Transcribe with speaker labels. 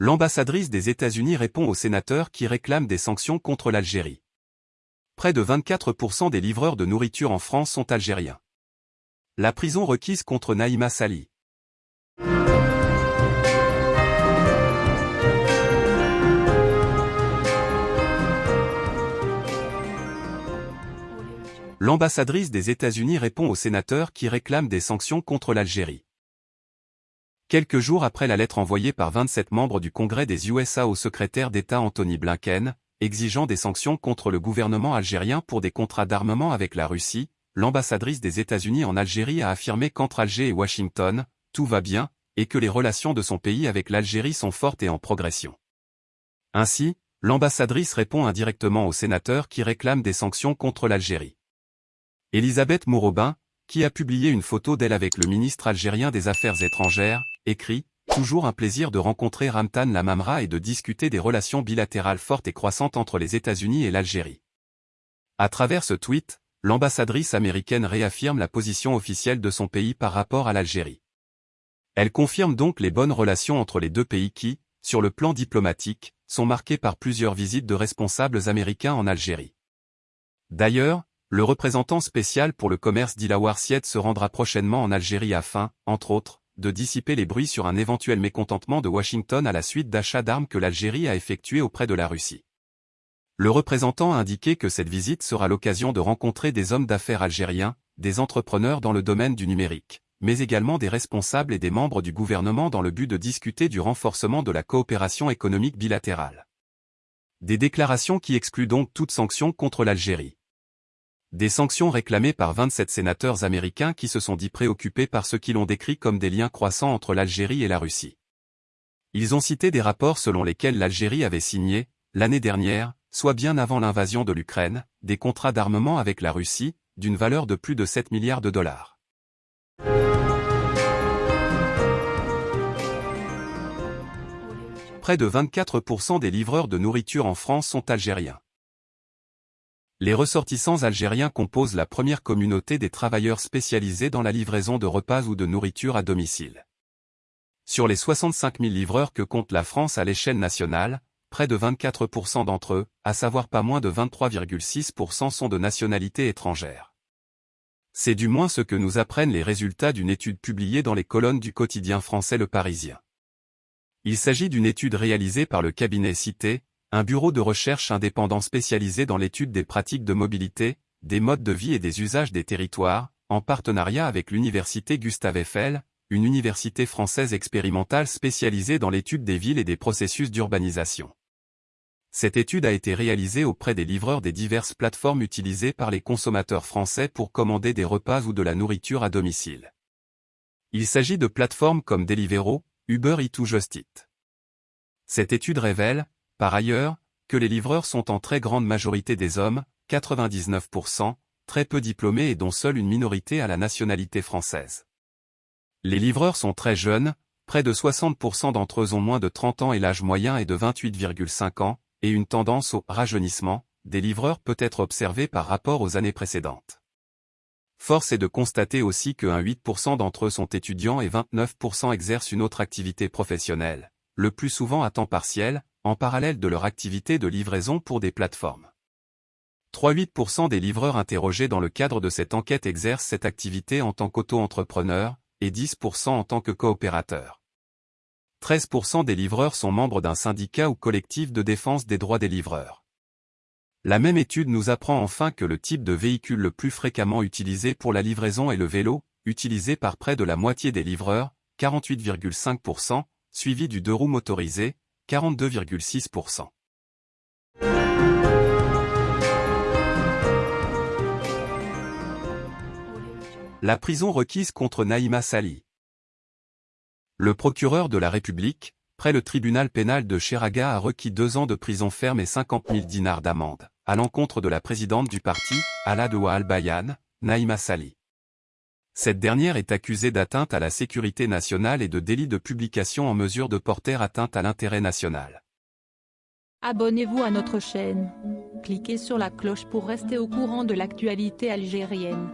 Speaker 1: L'ambassadrice des États-Unis répond aux sénateurs qui réclament des sanctions contre l'Algérie. Près de 24% des livreurs de nourriture en France sont algériens. La prison requise contre Naïma Sali. L'ambassadrice des États-Unis répond aux sénateurs qui réclament des sanctions contre l'Algérie. Quelques jours après la lettre envoyée par 27 membres du Congrès des USA au secrétaire d'État Anthony Blinken, exigeant des sanctions contre le gouvernement algérien pour des contrats d'armement avec la Russie, l'ambassadrice des États-Unis en Algérie a affirmé qu'entre Alger et Washington, tout va bien, et que les relations de son pays avec l'Algérie sont fortes et en progression. Ainsi, l'ambassadrice répond indirectement aux sénateurs qui réclament des sanctions contre l'Algérie. Elisabeth Mourobin, qui a publié une photo d'elle avec le ministre algérien des Affaires étrangères, écrit « Toujours un plaisir de rencontrer Ramtan Lamamra et de discuter des relations bilatérales fortes et croissantes entre les États-Unis et l'Algérie. » À travers ce tweet, l'ambassadrice américaine réaffirme la position officielle de son pays par rapport à l'Algérie. Elle confirme donc les bonnes relations entre les deux pays qui, sur le plan diplomatique, sont marquées par plusieurs visites de responsables américains en Algérie. D'ailleurs, le représentant spécial pour le commerce d'Ilawar Sied se rendra prochainement en Algérie afin, entre autres, de dissiper les bruits sur un éventuel mécontentement de Washington à la suite d'achats d'armes que l'Algérie a effectués auprès de la Russie. Le représentant a indiqué que cette visite sera l'occasion de rencontrer des hommes d'affaires algériens, des entrepreneurs dans le domaine du numérique, mais également des responsables et des membres du gouvernement dans le but de discuter du renforcement de la coopération économique bilatérale. Des déclarations qui excluent donc toute sanction contre l'Algérie. Des sanctions réclamées par 27 sénateurs américains qui se sont dit préoccupés par ce qu'ils ont décrit comme des liens croissants entre l'Algérie et la Russie. Ils ont cité des rapports selon lesquels l'Algérie avait signé, l'année dernière, soit bien avant l'invasion de l'Ukraine, des contrats d'armement avec la Russie, d'une valeur de plus de 7 milliards de dollars. Près de 24% des livreurs de nourriture en France sont algériens. Les ressortissants algériens composent la première communauté des travailleurs spécialisés dans la livraison de repas ou de nourriture à domicile. Sur les 65 000 livreurs que compte la France à l'échelle nationale, près de 24% d'entre eux, à savoir pas moins de 23,6% sont de nationalité étrangère. C'est du moins ce que nous apprennent les résultats d'une étude publiée dans les colonnes du quotidien français Le Parisien. Il s'agit d'une étude réalisée par le cabinet Cité, un bureau de recherche indépendant spécialisé dans l'étude des pratiques de mobilité, des modes de vie et des usages des territoires, en partenariat avec l'université Gustave Eiffel, une université française expérimentale spécialisée dans l'étude des villes et des processus d'urbanisation. Cette étude a été réalisée auprès des livreurs des diverses plateformes utilisées par les consommateurs français pour commander des repas ou de la nourriture à domicile. Il s'agit de plateformes comme Deliveroo, Uber Eats ou Just. Cette étude révèle, par ailleurs, que les livreurs sont en très grande majorité des hommes, 99%, très peu diplômés et dont seule une minorité a la nationalité française. Les livreurs sont très jeunes, près de 60% d'entre eux ont moins de 30 ans et l'âge moyen est de 28,5 ans, et une tendance au rajeunissement des livreurs peut être observée par rapport aux années précédentes. Force est de constater aussi que 8% d'entre eux sont étudiants et 29% exercent une autre activité professionnelle, le plus souvent à temps partiel, en parallèle de leur activité de livraison pour des plateformes. 3,8% des livreurs interrogés dans le cadre de cette enquête exercent cette activité en tant qu'auto-entrepreneurs, et 10% en tant que coopérateurs. 13% des livreurs sont membres d'un syndicat ou collectif de défense des droits des livreurs. La même étude nous apprend enfin que le type de véhicule le plus fréquemment utilisé pour la livraison est le vélo, utilisé par près de la moitié des livreurs, 48,5%, suivi du deux roues motorisé, 42,6%. La prison requise contre Naïma Sali. Le procureur de la République, près le tribunal pénal de Cheraga a requis deux ans de prison ferme et 50 000 dinars d'amende, à l'encontre de la présidente du parti, Aladoua Al-Bayan, Naïma Sali. Cette dernière est accusée d'atteinte à la sécurité nationale et de délit de publication en mesure de porter atteinte à l'intérêt national.
Speaker 2: Abonnez-vous à notre chaîne. Cliquez sur la cloche pour rester au courant de l'actualité algérienne.